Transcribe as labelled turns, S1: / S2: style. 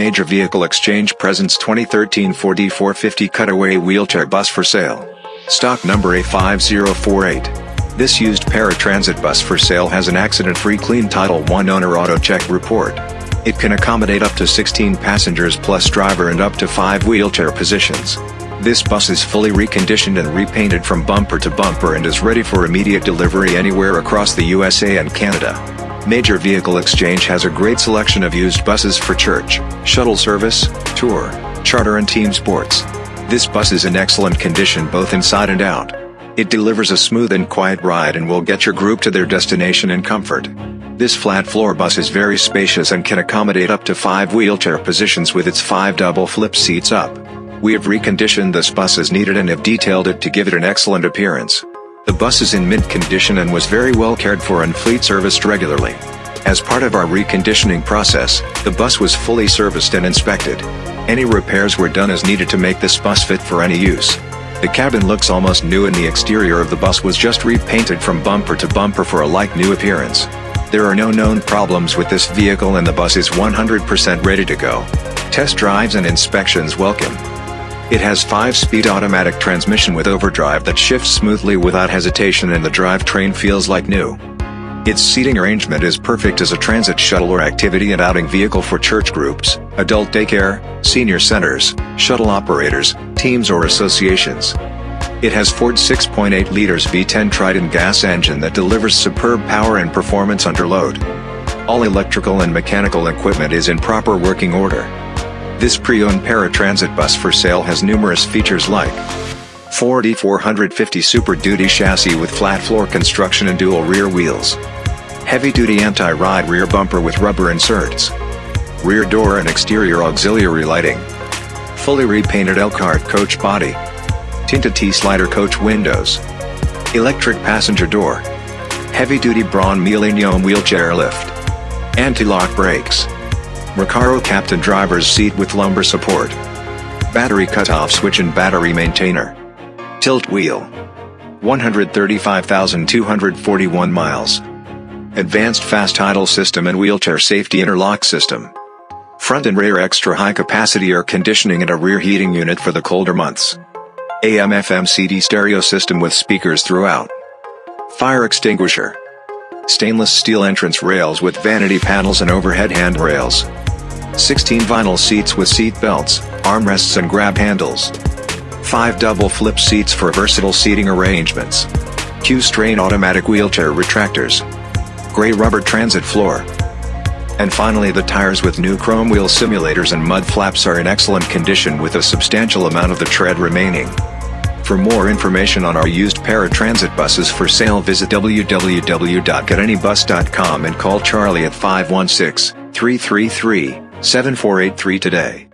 S1: Major Vehicle Exchange presents 2013 Ford E450 Cutaway Wheelchair Bus for sale. Stock number A5048. This used paratransit bus for sale has an accident-free clean Title I owner auto check report. It can accommodate up to 16 passengers plus driver and up to 5 wheelchair positions. This bus is fully reconditioned and repainted from bumper to bumper and is ready for immediate delivery anywhere across the USA and Canada. Major Vehicle Exchange has a great selection of used buses for church, shuttle service, tour, charter and team sports. This bus is in excellent condition both inside and out. It delivers a smooth and quiet ride and will get your group to their destination in comfort. This flat floor bus is very spacious and can accommodate up to 5 wheelchair positions with its 5 double flip seats up. We have reconditioned this bus as needed and have detailed it to give it an excellent appearance. The bus is in mint condition and was very well cared for and fleet serviced regularly. As part of our reconditioning process, the bus was fully serviced and inspected. Any repairs were done as needed to make this bus fit for any use. The cabin looks almost new and the exterior of the bus was just repainted from bumper to bumper for a like-new appearance. There are no known problems with this vehicle and the bus is 100% ready to go. Test drives and inspections welcome. It has 5-speed automatic transmission with overdrive that shifts smoothly without hesitation and the drivetrain feels like new. Its seating arrangement is perfect as a transit shuttle or activity and outing vehicle for church groups, adult daycare, senior centers, shuttle operators, teams or associations. It has Ford 6.8 liters V10 Triton gas engine that delivers superb power and performance under load. All electrical and mechanical equipment is in proper working order. This pre-owned paratransit bus for sale has numerous features like Ford E450 Super Duty chassis with flat floor construction and dual rear wheels. Heavy-duty anti-ride rear bumper with rubber inserts. Rear door and exterior auxiliary lighting. Fully repainted Elkhart coach body. Tinted T-slider coach windows. Electric passenger door. Heavy-duty Braun Millennium wheelchair lift. Anti-lock brakes. Recaro Captain driver's seat with lumbar support. Battery cutoff switch and battery maintainer. Tilt wheel. 135,241 miles. Advanced fast idle system and wheelchair safety interlock system. Front and rear extra high capacity air conditioning and a rear heating unit for the colder months. AM FM CD stereo system with speakers throughout. Fire extinguisher. Stainless steel entrance rails with vanity panels and overhead handrails. 16 vinyl seats with seat belts, armrests and grab handles. 5 double flip seats for versatile seating arrangements. Q'Straint automatic wheelchair retractors. Gray rubber transit floor. And finally the tires with new chrome wheel simulators and mud flaps are in excellent condition with a substantial amount of the tread remaining. For more information on our used paratransit buses for sale visit www.getanybus.com and call Charlie at 516 333 7483 today.